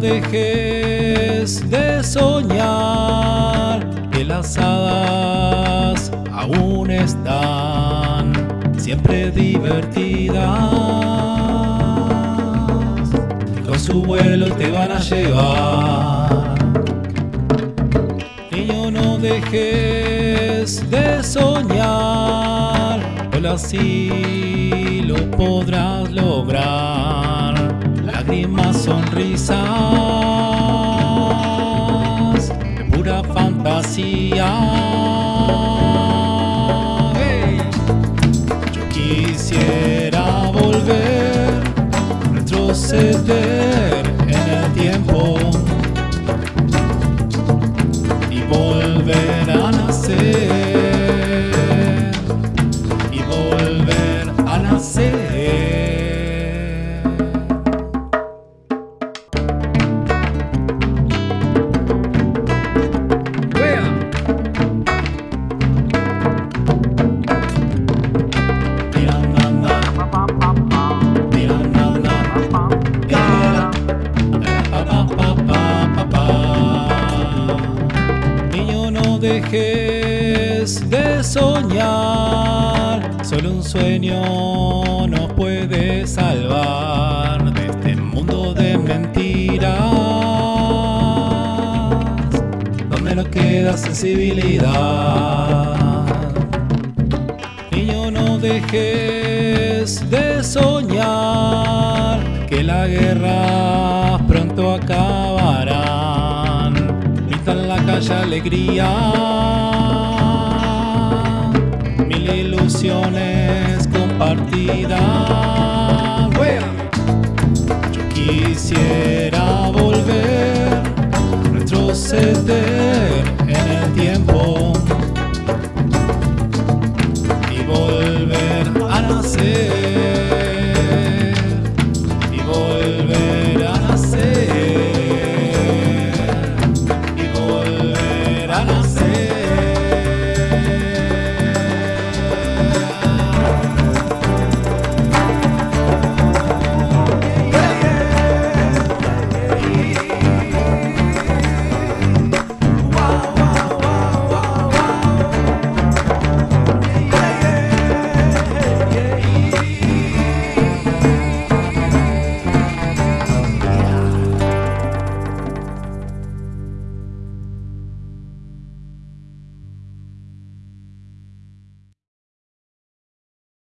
dejes de soñar que las hadas aún están siempre divertidas. Con su vuelo te van a llevar. Niño, no dejes de soñar, solo así lo podrás lograr. Lágrimas, sonrisas, dejes de soñar, solo un sueño nos puede salvar de este mundo de mentiras, donde no queda sensibilidad. Niño, no dejes de soñar que la guerra pronto acabarán. Alegría, mil ilusiones compartidas. Yo quisiera